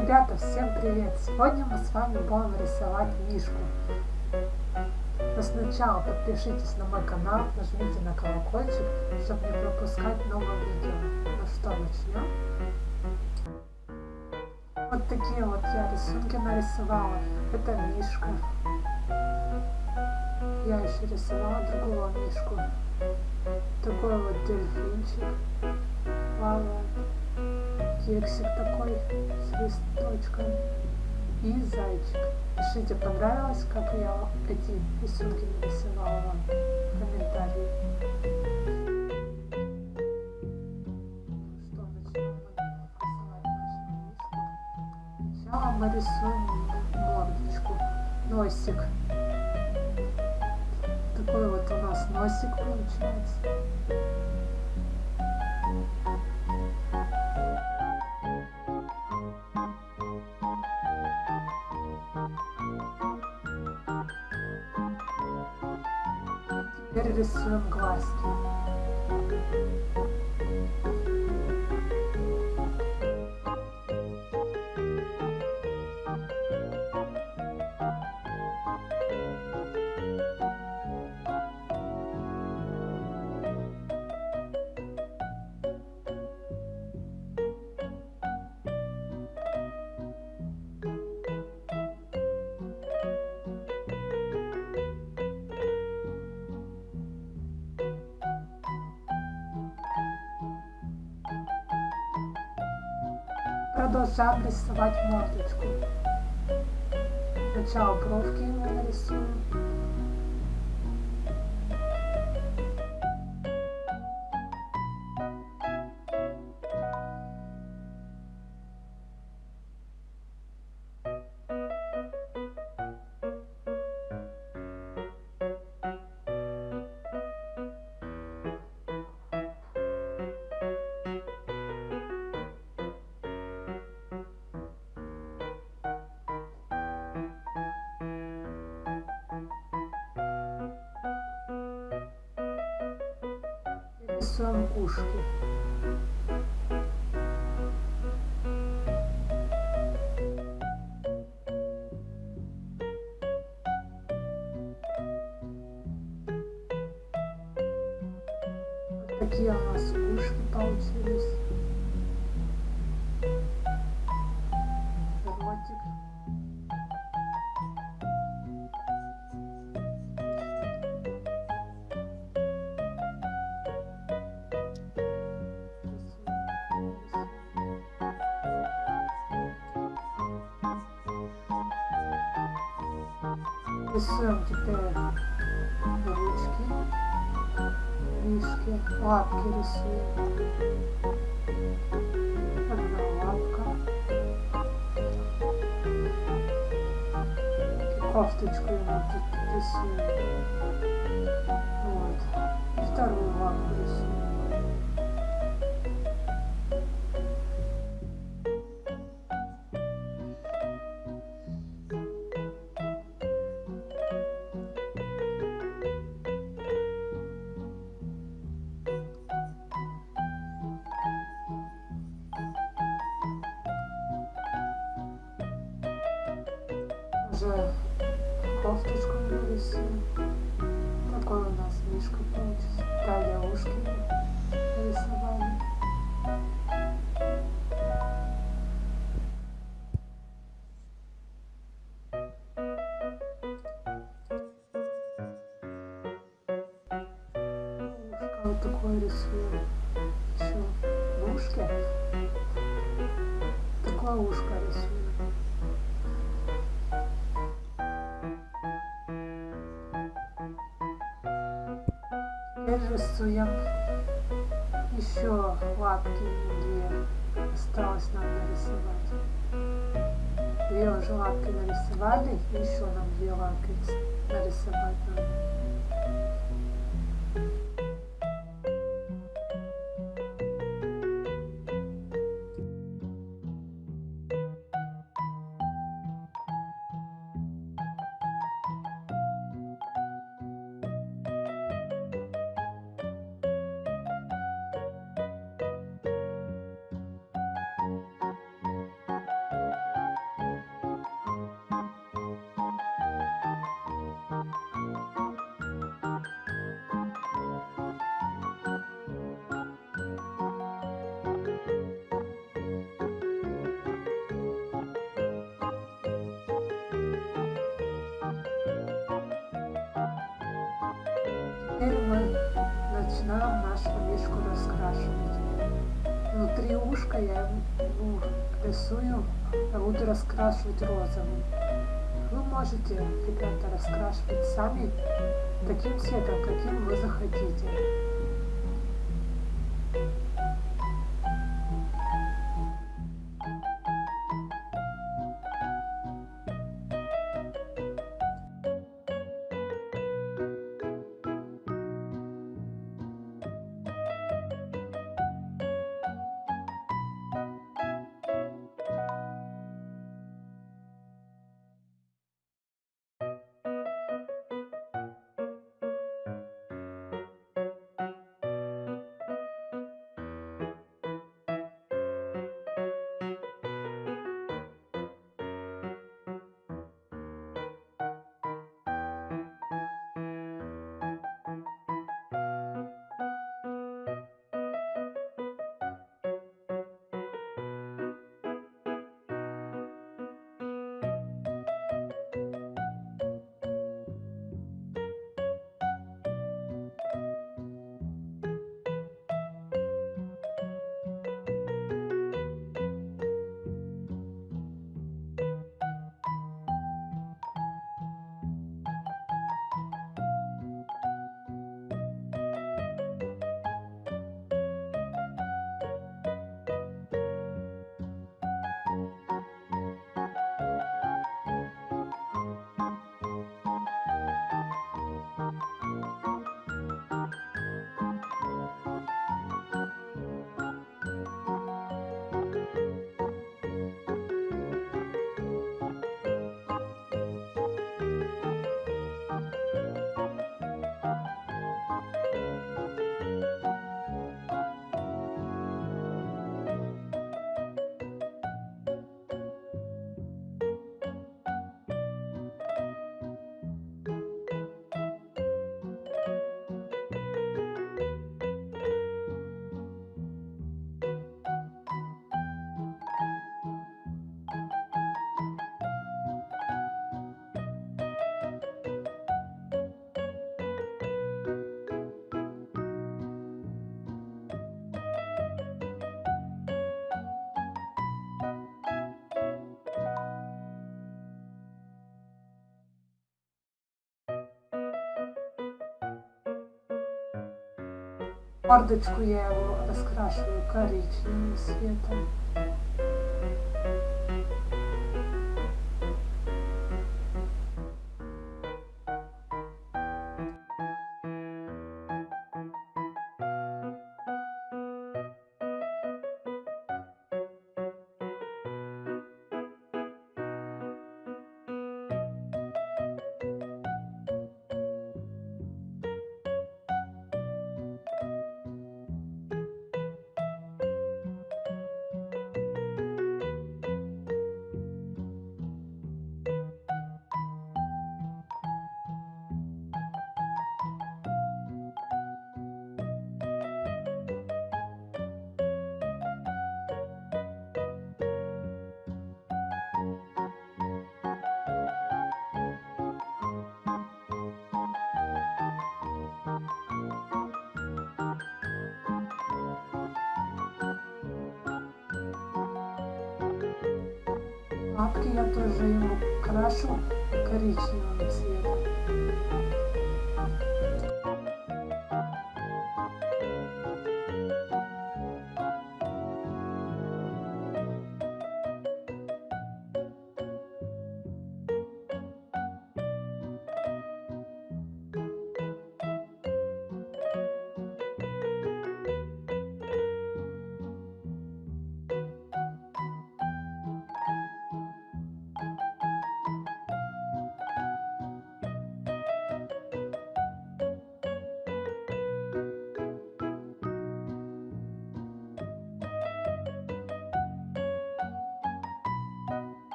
Ребята, всем привет! Сегодня мы с вами будем рисовать мишку. Но сначала подпишитесь на мой канал, нажмите на колокольчик, чтобы не пропускать новые видео. Ну что, начнем? Вот такие вот я рисунки нарисовала. Это мишка. Я еще рисовала другого мишку. Такой вот дельфинчик плавает кексик такой с листочком и зайчик. Пишите, понравилось, как я эти рисунки нарисовала вам в комментарии. Что, начнем. Сначала мы рисуем мордочку, носик. Такой вот у нас носик получается. Теперь рисуем глазки. Продолжаем рисовать мордочку. Сначала бровки ему нарисуем. Рисуем ушки. Вот такие у нас ушки получились. Рисуем теперь ручки, рижки, лапки рисуем. Одна лапка. Кофточку ему тут рисуем. Вот. И вторую лапку рисуем. Уже кофточку нарисуем. Такой у нас мишка получится. Далее ушки нарисовали. Ушко вот такое рисуем. Еще в ушке. Такое ушко рисуем. Теперь рисуем еще лапки две. Осталось нам нарисовать. Две уже лапки нарисовали, еще нам две лапки нарисовать надо. Теперь мы начинаем нашу мишку раскрашивать. Внутри ушка я ему рисую, а буду раскрашивать розовым. Вы можете, ребята, раскрашивать сами таким цветом, каким вы захотите. Мордочку я его раскрашиваю коричневым цветом. Лапки я тоже ему крашу коричневым цветом.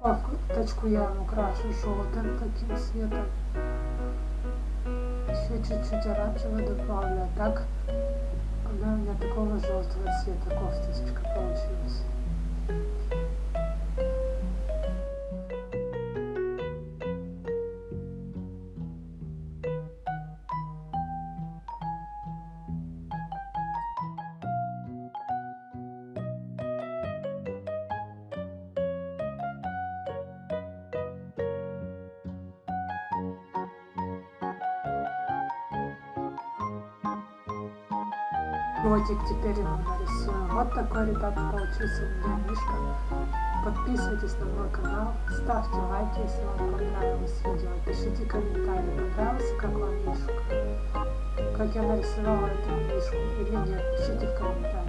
Кофточку я украшу желтым таким цветом. Еще чуть-чуть оранжевый добавлю, а так она у меня такого желтого цвета кофточка получилась. Ротик теперь ему нарисуем. Вот такой, ребята, получился у меня мишка. Подписывайтесь на мой канал, ставьте лайки, если вам понравилось видео. Пишите комментарии, понравился как вам мишка. Как я нарисовала эту мишку или нет, пишите в комментариях.